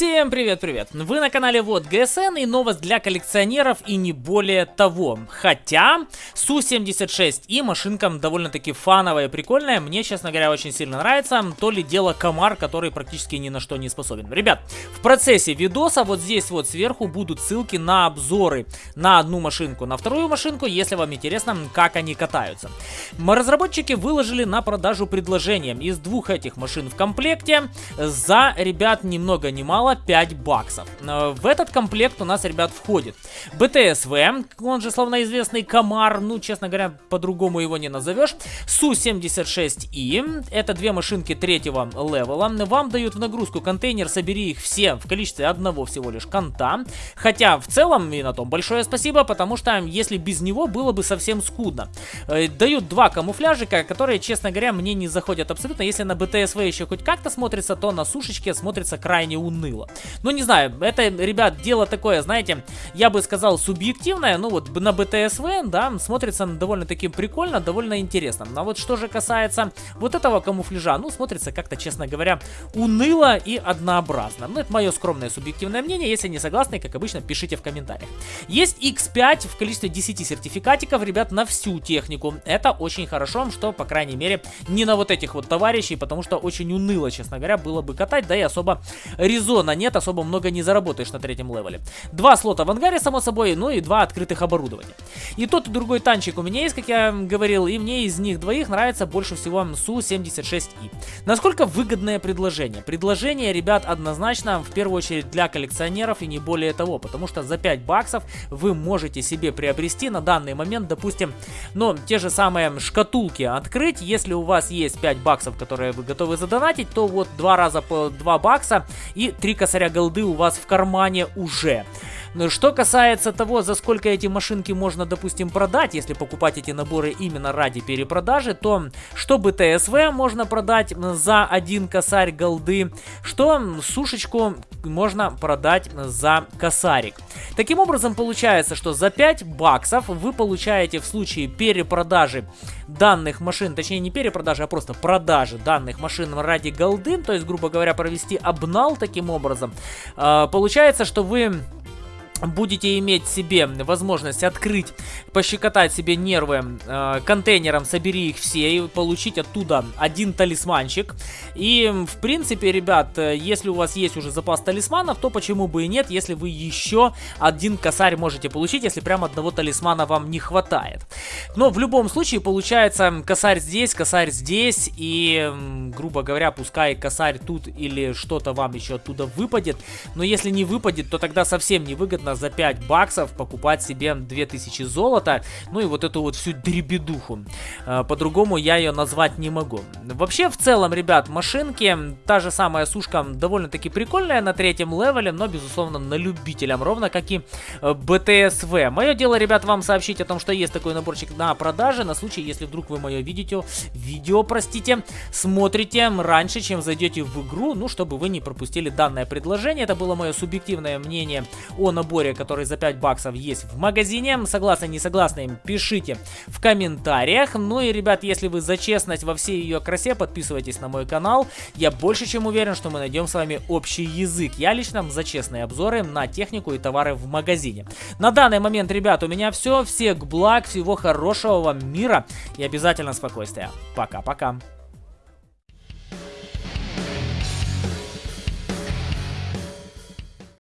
Всем привет-привет! Вы на канале Вот ГСН и новость для коллекционеров и не более того. Хотя Су-76 и машинка довольно-таки фановая и прикольная. Мне, честно говоря, очень сильно нравится. То ли дело комар, который практически ни на что не способен. Ребят, в процессе видоса вот здесь вот сверху будут ссылки на обзоры на одну машинку, на вторую машинку, если вам интересно, как они катаются. Разработчики выложили на продажу предложение из двух этих машин в комплекте за, ребят, ни много ни мало 5 баксов. Э, в этот комплект у нас, ребят, входит БТСВ, он же словно известный Комар, ну, честно говоря, по-другому его не назовешь. Су-76И, это две машинки третьего левела. Вам дают в нагрузку контейнер, собери их все в количестве одного всего лишь конта. Хотя, в целом, и на том большое спасибо, потому что если без него было бы совсем скудно. Э, дают два камуфляжика, которые, честно говоря, мне не заходят абсолютно. Если на БТСВ еще хоть как-то смотрится, то на сушечке смотрится крайне уныло уныло. Ну, не знаю, это, ребят, дело такое, знаете, я бы сказал субъективное, ну вот на БТСВ, да, смотрится довольно-таки прикольно, довольно интересно. А вот что же касается вот этого камуфляжа, ну, смотрится как-то, честно говоря, уныло и однообразно. Ну, это мое скромное субъективное мнение, если не согласны, как обычно, пишите в комментариях. Есть X5 в количестве 10 сертификатиков, ребят, на всю технику. Это очень хорошо, что, по крайней мере, не на вот этих вот товарищей, потому что очень уныло, честно говоря, было бы катать, да и особо резон зона нет, особо много не заработаешь на третьем левеле. Два слота в ангаре, само собой, ну и два открытых оборудования. И тот и другой танчик у меня есть, как я говорил, и мне из них двоих нравится больше всего Су-76И. Насколько выгодное предложение? Предложение, ребят, однозначно, в первую очередь для коллекционеров и не более того, потому что за 5 баксов вы можете себе приобрести на данный момент, допустим, ну, те же самые шкатулки открыть, если у вас есть 5 баксов, которые вы готовы задонатить, то вот два раза по 2 бакса и три косаря голды у вас в кармане уже. Но что касается того, за сколько эти машинки можно, допустим, продать, если покупать эти наборы именно ради перепродажи, то что бы ТСВ можно продать за один косарь голды, что сушечку можно продать за косарик. Таким образом, получается, что за 5 баксов вы получаете в случае перепродажи данных машин, точнее не перепродажи, а просто продажи данных машин ради голды, то есть, грубо говоря, провести обнал таким образом, э, получается, что вы будете иметь себе возможность открыть, пощекотать себе нервы э, контейнером, собери их все и получить оттуда один талисманчик. И, в принципе, ребят, если у вас есть уже запас талисманов, то почему бы и нет, если вы еще один косарь можете получить, если прям одного талисмана вам не хватает. Но в любом случае получается косарь здесь, косарь здесь и, грубо говоря, пускай косарь тут или что-то вам еще оттуда выпадет. Но если не выпадет, то тогда совсем невыгодно можно за 5 баксов покупать себе 2000 золота, ну и вот эту вот всю дребедуху. А, по-другому я ее назвать не могу. Вообще, в целом, ребят, машинки, та же самая сушка довольно-таки прикольная на третьем левеле, но, безусловно, на любителям, ровно как и э, БТСВ. Мое дело, ребят, вам сообщить о том, что есть такой наборчик на продаже, на случай, если вдруг вы мое видите, видео, простите, смотрите раньше, чем зайдете в игру, ну, чтобы вы не пропустили данное предложение. Это было мое субъективное мнение о наборе наборе, который за 5 баксов есть в магазине. Согласны, не согласны, пишите в комментариях. Ну и, ребят, если вы за честность во всей ее красе, подписывайтесь на мой канал. Я больше чем уверен, что мы найдем с вами общий язык. Я лично за честные обзоры на технику и товары в магазине. На данный момент, ребят, у меня все. Всех благ, всего хорошего вам мира и обязательно спокойствия. Пока-пока.